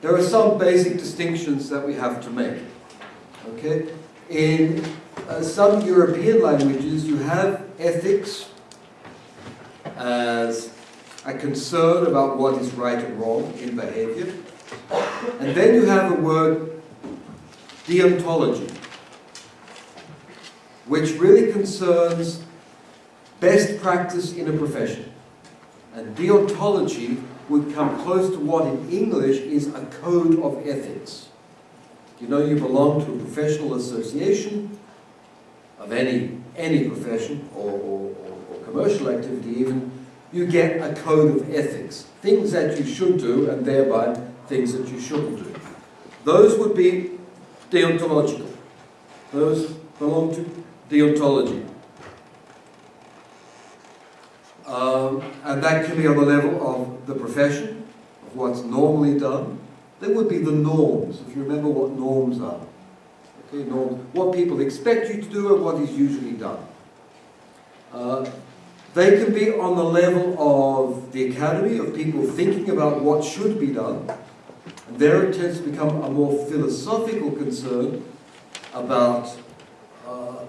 there are some basic distinctions that we have to make. Okay? In uh, some European languages, you have ethics as a concern about what is right and wrong in behavior. And then you have a word, deontology, which really concerns best practice in a profession. And deontology would come close to what in English is a code of ethics. You know you belong to a professional association of any, any profession or, or, or commercial activity even, you get a code of ethics. Things that you should do and thereby things that you shouldn't do. Those would be deontological. Those belong to deontology. Um, and that can be on the level of the profession, of what's normally done. There would be the norms, if you remember what norms are. Okay, norms, what people expect you to do and what is usually done. Uh, they can be on the level of the academy, of people thinking about what should be done. And there it tends to become a more philosophical concern about uh,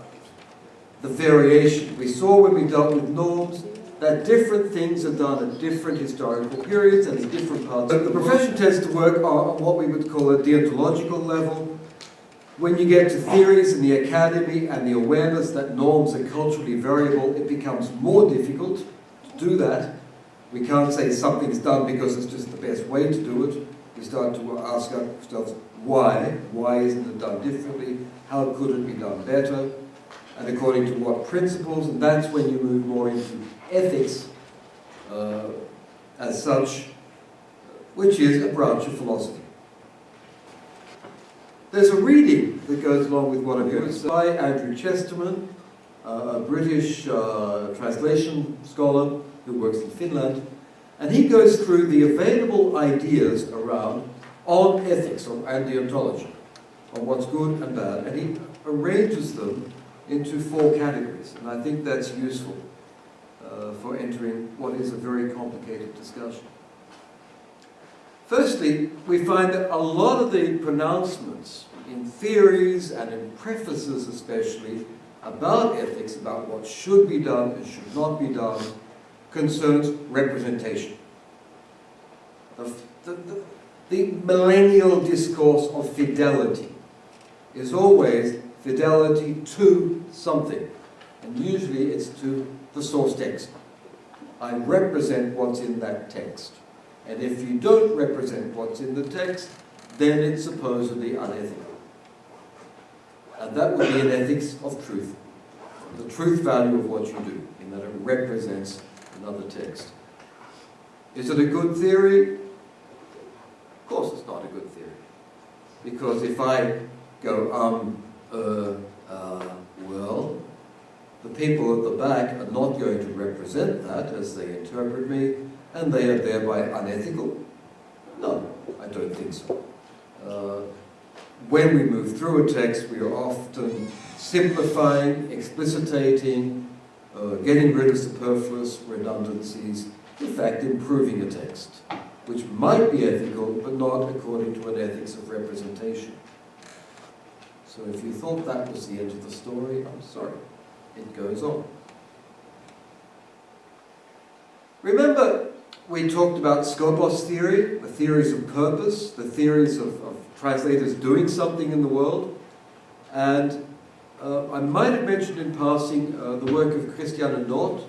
the variation. We saw when we dealt with norms that different things are done at different historical periods and in different parts. But the profession tends to work on what we would call a deontological level. When you get to theories in the academy and the awareness that norms are culturally variable, it becomes more difficult to do that. We can't say something's done because it's just the best way to do it. We start to ask ourselves why? Why isn't it done differently? How could it be done better? And according to what principles? And that's when you move more into ethics uh, as such, which is a branch of philosophy. There's a reading that goes along with what I'm doing. It's by Andrew Chesterman, uh, a British uh, translation scholar who works in Finland, and he goes through the available ideas around on ethics or, and deontology, on what's good and bad, and he arranges them into four categories, and I think that's useful uh, for entering what is a very complicated discussion. Firstly, we find that a lot of the pronouncements in theories and in prefaces especially about ethics, about what should be done and should not be done, concerns representation. The, the, the, the millennial discourse of fidelity is always fidelity to something. And usually it's to the source text. I represent what's in that text. And if you don't represent what's in the text, then it's supposedly unethical. And that would be an ethics of truth. The truth value of what you do, in that it represents another text. Is it a good theory? Of course it's not a good theory. Because if I go, um, uh, uh, well, the people at the back are not going to represent that as they interpret me, and they are thereby unethical? No, I don't think so. Uh, when we move through a text, we are often simplifying, explicitating, uh, getting rid of superfluous redundancies, in fact improving a text, which might be ethical, but not according to an ethics of representation. So if you thought that was the end of the story, I'm sorry. It goes on. Remember, we talked about Skopos theory, the theories of purpose, the theories of, of translators doing something in the world. And uh, I might have mentioned in passing uh, the work of Christiane Nord,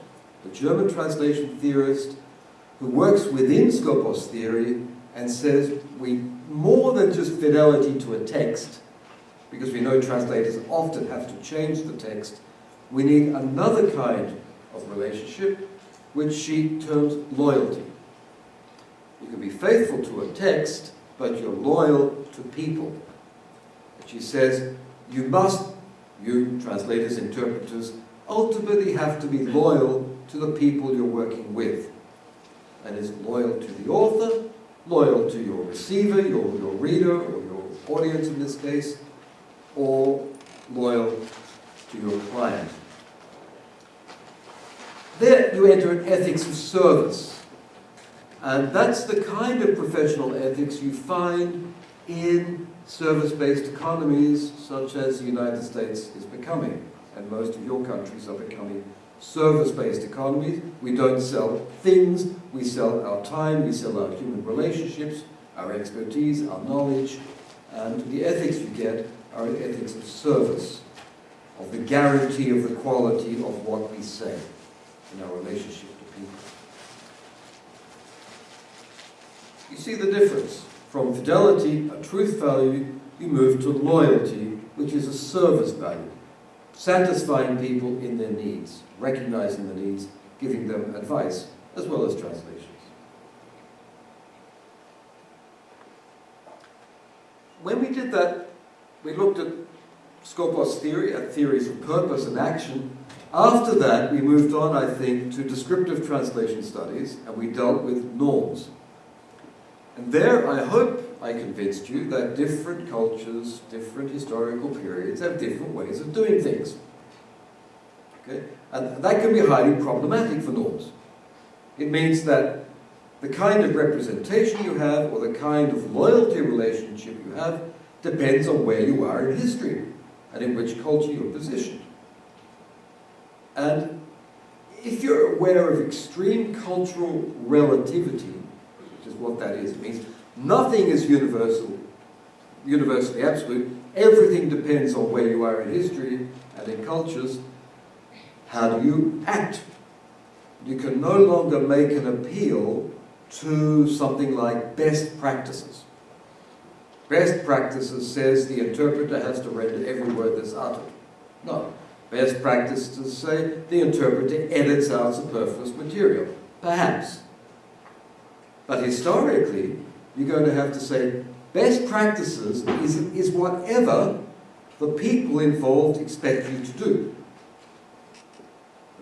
the German translation theorist, who works within Skopos theory and says we more than just fidelity to a text, because we know translators often have to change the text, we need another kind of relationship, which she terms loyalty. You can be faithful to a text, but you're loyal to people. She says, you must, you translators, interpreters, ultimately have to be loyal to the people you're working with. And is loyal to the author, loyal to your receiver, your, your reader, or your audience in this case, or loyal to your client. There you enter an ethics of service. And that's the kind of professional ethics you find in service-based economies such as the United States is becoming. And most of your countries are becoming service-based economies. We don't sell things, we sell our time, we sell our human relationships, our expertise, our knowledge, and the ethics you get are ethics of service, of the guarantee of the quality of what we say in our relationship to people. You see the difference. From fidelity, a truth value, you move to loyalty, which is a service value. Satisfying people in their needs, recognizing the needs, giving them advice, as well as translations. When we did that, we looked at Skopos theory, at theories of purpose and action. After that, we moved on, I think, to descriptive translation studies, and we dealt with norms. And there, I hope I convinced you that different cultures, different historical periods have different ways of doing things. Okay? And that can be highly problematic for norms. It means that the kind of representation you have or the kind of loyalty relationship you have depends on where you are in history and in which culture you're positioned. And if you're aware of extreme cultural relativity, which is what that is, it means nothing is universal, universally absolute, everything depends on where you are in history and in cultures, how do you act? You can no longer make an appeal to something like best practices. Best practices says the interpreter has to render every word that's uttered. No. Best practices say the interpreter edits out superfluous material. Perhaps. But historically, you're going to have to say best practices is, is whatever the people involved expect you to do.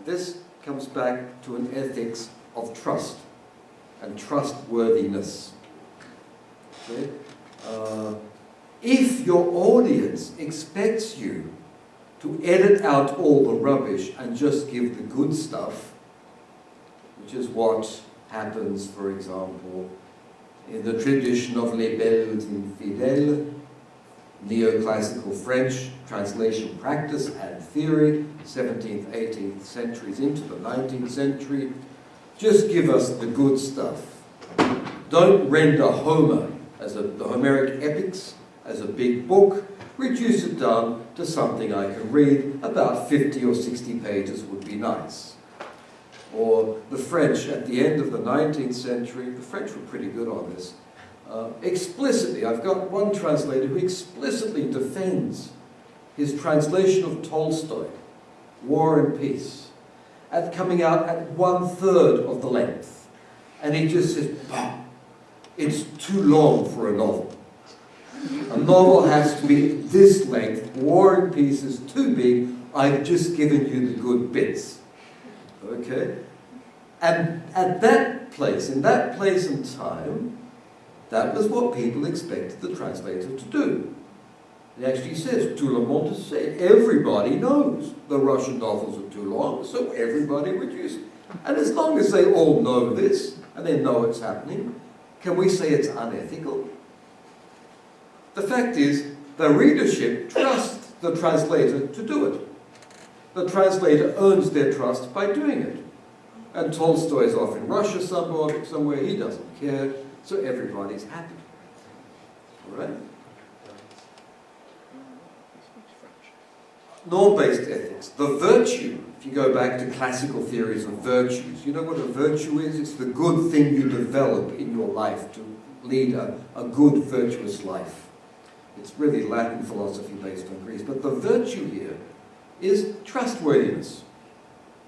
This comes back to an ethics of trust and trustworthiness. Okay? Uh, if your audience expects you to edit out all the rubbish and just give the good stuff, which is what happens, for example, in the tradition of Les Belles Infidèles, neoclassical French translation practice and theory, 17th, 18th centuries into the 19th century. Just give us the good stuff. Don't render Homer as a, the Homeric epics as a big book, reduce it down to something I can read. About 50 or 60 pages would be nice. Or the French at the end of the 19th century, the French were pretty good on this, uh, explicitly, I've got one translator who explicitly defends his translation of Tolstoy, War and Peace, at coming out at one third of the length. And he just says, it's too long for a novel. A novel has to be this length. War and Peace is too big. I've just given you the good bits. Okay? And at that place, in that place and time, that was what people expected the translator to do. It actually says, tout le monde sait. Everybody knows the Russian novels are too long, so everybody reduced. And as long as they all know this, and they know it's happening, can we say it's unethical? The fact is, the readership trusts the translator to do it. The translator earns their trust by doing it. And Tolstoy is off in Russia somewhere, somewhere he doesn't care, so everybody's happy. All right? Norm-based ethics, the virtue, you go back to classical theories of virtues, you know what a virtue is? It's the good thing you develop in your life to lead a, a good, virtuous life. It's really Latin philosophy based on Greece. But the virtue here is trustworthiness.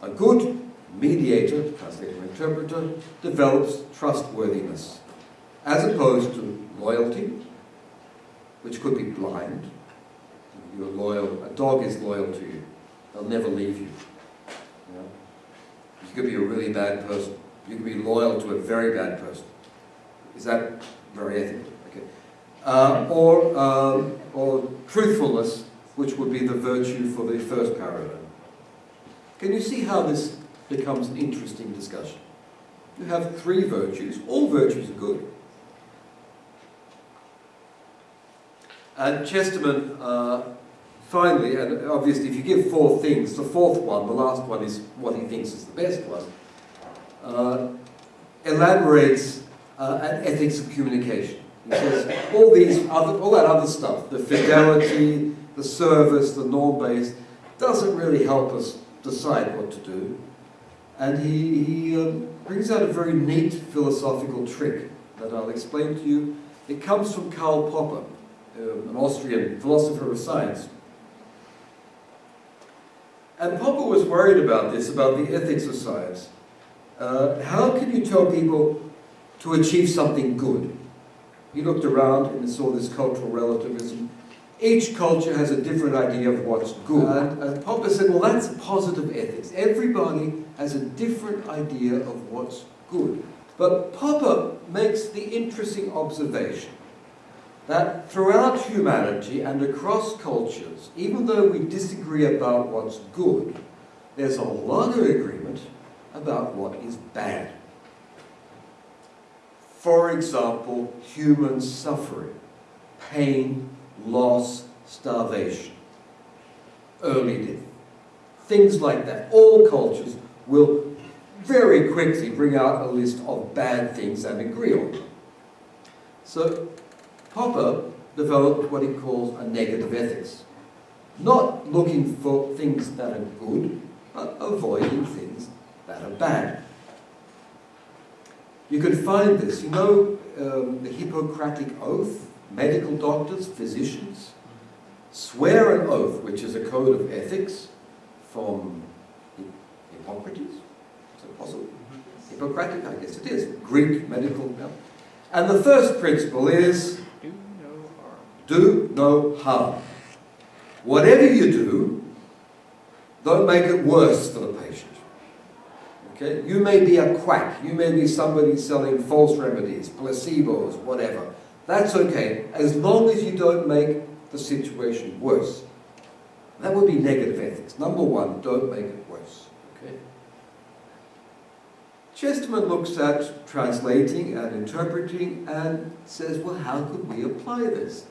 A good mediator, translator, interpreter, develops trustworthiness, as opposed to loyalty, which could be blind, you're loyal, a dog is loyal to you. They'll never leave you. You, know? you could be a really bad person. You could be loyal to a very bad person. Is that very ethical? Okay. Uh, or, um, or truthfulness, which would be the virtue for the first paradigm. Can you see how this becomes an interesting discussion? you have three virtues. All virtues are good. And Chesterman, uh, finally, and obviously if you give four things, the fourth one, the last one is what he thinks is the best one, uh, elaborates uh, an ethics of communication. He says all these other, all that other stuff, the fidelity, the service, the norm-based, doesn't really help us decide what to do. And he, he um, brings out a very neat philosophical trick that I'll explain to you. It comes from Karl Popper, um, an Austrian philosopher of science. And Popper was worried about this, about the ethics of science. Uh, how can you tell people to achieve something good? He looked around and saw this cultural relativism. Each culture has a different idea of what's good. And, and Popper said, well, that's positive ethics. Everybody has a different idea of what's good. But Popper makes the interesting observation that throughout humanity and across cultures, even though we disagree about what's good, there's a lot of agreement about what is bad. For example, human suffering, pain, loss, starvation, early death, things like that. All cultures will very quickly bring out a list of bad things and agree on them. So Popper developed what he calls a negative ethics. Not looking for things that are good, but avoiding things that are bad. You can find this, you know, um, the Hippocratic Oath, medical doctors, physicians, swear an oath, which is a code of ethics from Hippocrates. Is it possible? Hippocratic, I guess it is. Greek medical. Yeah. And the first principle is Do no harm. Do no harm. Whatever you do, don't make it worse for the patient. Okay? You may be a quack. You may be somebody selling false remedies, placebos, whatever. That's okay, as long as you don't make the situation worse. That would be negative ethics. Number one, don't make it worse. Okay? Chesterman looks at translating and interpreting and says, well, how could we apply this?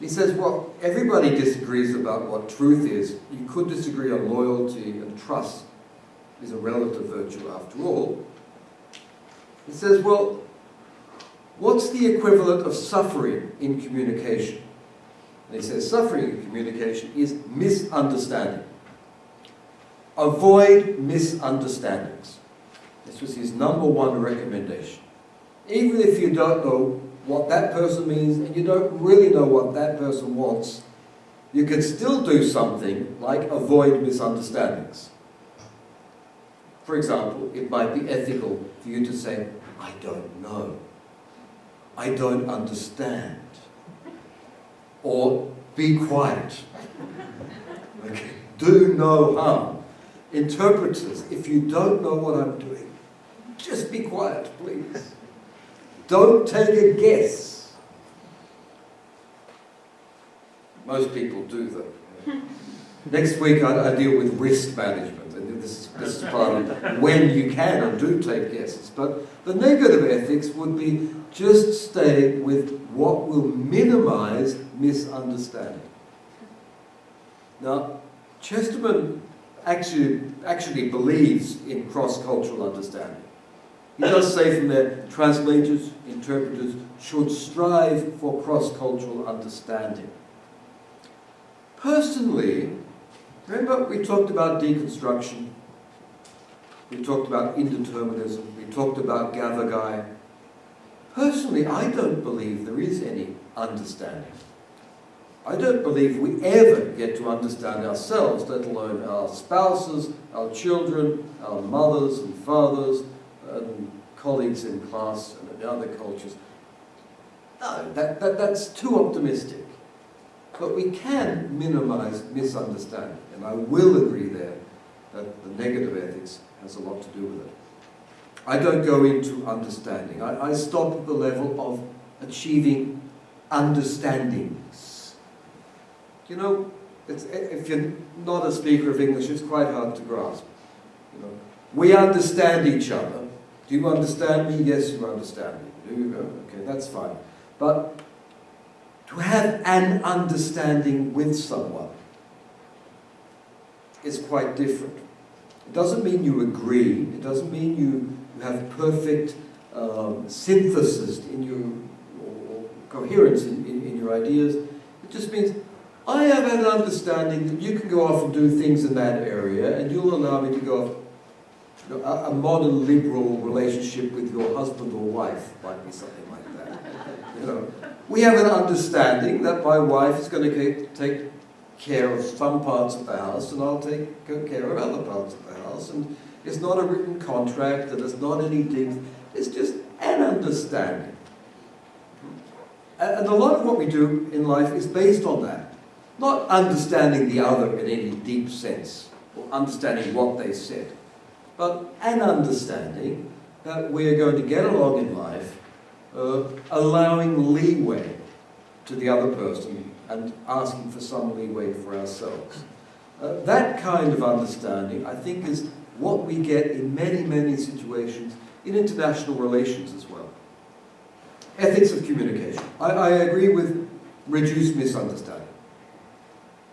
He says, well, everybody disagrees about what truth is. You could disagree on loyalty and trust is a relative virtue after all. He says, well, what's the equivalent of suffering in communication? And he says, suffering in communication is misunderstanding. Avoid misunderstandings. This was his number one recommendation. Even if you don't know what that person means and you don't really know what that person wants, you can still do something like avoid misunderstandings. For example, it might be ethical for you to say, I don't know. I don't understand. Or be quiet. Okay. Do no harm. Interpreters, if you don't know what I'm doing, just be quiet, please. Don't take a guess. Most people do, though. Next week, I, I deal with risk management, and this is, this is part of when you can and do take guesses. But the negative ethics would be just stay with what will minimize misunderstanding. Now, Chesterman actually, actually believes in cross-cultural understanding. He does say from there, translators, interpreters should strive for cross-cultural understanding. Personally, remember we talked about deconstruction, we talked about indeterminism, we talked about Gavagai. Personally, I don't believe there is any understanding. I don't believe we ever get to understand ourselves, let alone our spouses, our children, our mothers and fathers, and colleagues in class and in other cultures. No, that, that, that's too optimistic. But we can minimize misunderstanding, and I will agree there that the negative ethics has a lot to do with it. I don't go into understanding. I, I stop at the level of achieving understandings. You know, if you're not a speaker of English, it's quite hard to grasp. You know, We understand each other. Do you understand me? Yes, you understand me. Do you? Okay, that's fine. But to have an understanding with someone is quite different. It doesn't mean you agree. It doesn't mean you, you have perfect um, synthesis in your or coherence in, in, in your ideas. It just means I have an understanding that you can go off and do things in that area, and you'll allow me to go off. A modern liberal relationship with your husband or wife might be something like that. You know, we have an understanding that my wife is going to take care of some parts of the house, and I'll take care of other parts of the house. And it's not a written contract, and it's not anything. It's just an understanding. And a lot of what we do in life is based on that. Not understanding the other in any deep sense, or understanding what they said, but an understanding that we are going to get along in life, uh, allowing leeway to the other person and asking for some leeway for ourselves. Uh, that kind of understanding, I think, is what we get in many, many situations in international relations as well. Ethics of communication. I, I agree with reduce misunderstanding.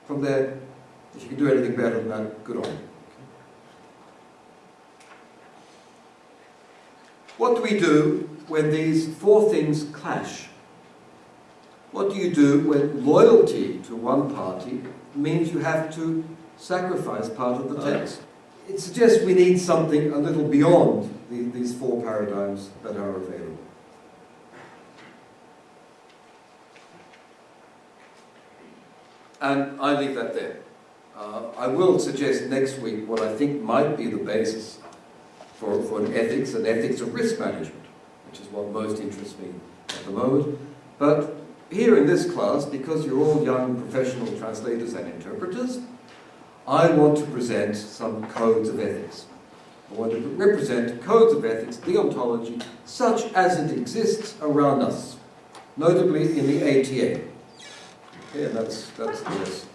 From there, if you can do anything better than that, good on you. What do we do when these four things clash? What do you do when loyalty to one party means you have to sacrifice part of the text? It suggests we need something a little beyond the, these four paradigms that are available. And I leave that there. Uh, I will suggest next week what I think might be the basis for, for an ethics, an ethics of risk management, which is what most interests me at the moment. But here in this class, because you're all young professional translators and interpreters, I want to present some codes of ethics. I want to represent codes of ethics, deontology, such as it exists around us, notably in the ATA. Okay, and that's, that's the essence.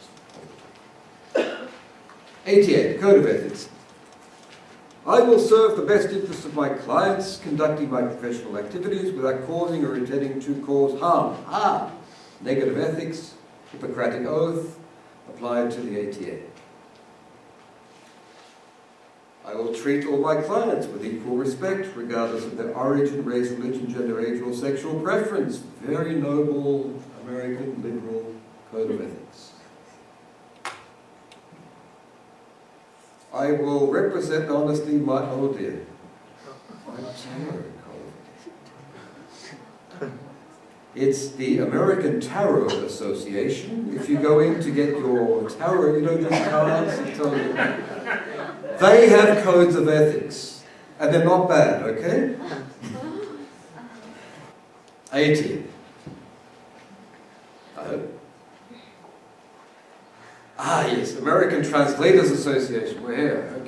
ATA, Code of Ethics. I will serve the best interests of my clients, conducting my professional activities without causing or intending to cause harm. Ah, negative ethics, Hippocratic oath, applied to the ATA. I will treat all my clients with equal respect, regardless of their origin, race, religion, gender, age, or sexual preference. Very noble American liberal code of ethics. I will represent honestly my, oh dear. It's the American Tarot Association. If you go in to get your tarot, you know these cards, they have codes of ethics, and they're not bad, okay? 80. I uh, hope. Ah, yes, American Translators Association. We're here,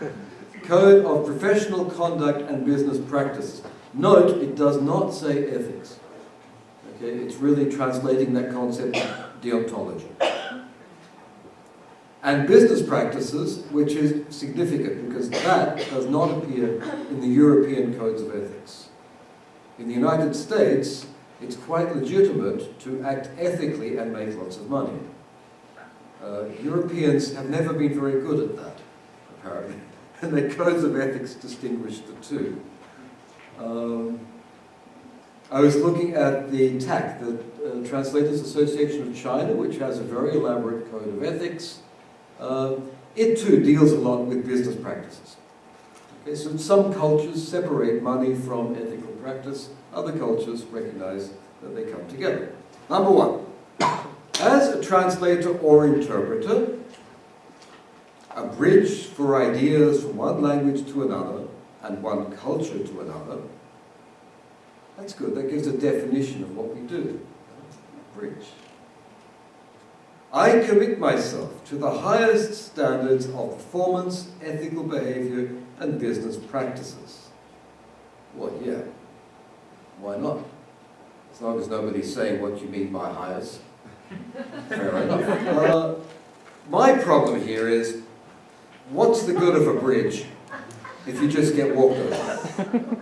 okay. Code of Professional Conduct and Business Practices. Note, it does not say ethics. Okay, it's really translating that concept deontology. And business practices, which is significant because that does not appear in the European codes of ethics. In the United States, it's quite legitimate to act ethically and make lots of money. Uh, Europeans have never been very good at that, apparently, and their codes of ethics distinguish the two. Um, I was looking at the TAC, the uh, Translators Association of China, which has a very elaborate code of ethics. Uh, it too deals a lot with business practices. Okay, so some cultures separate money from ethical practice, other cultures recognize that they come together. Number one, as a translator or interpreter, a bridge for ideas from one language to another and one culture to another, that's good. That gives a definition of what we do. Bridge. I commit myself to the highest standards of performance, ethical behavior, and business practices. Well, yeah. Why not? As long as nobody's saying what you mean by highest. Uh, my problem here is, what's the good of a bridge if you just get walked over.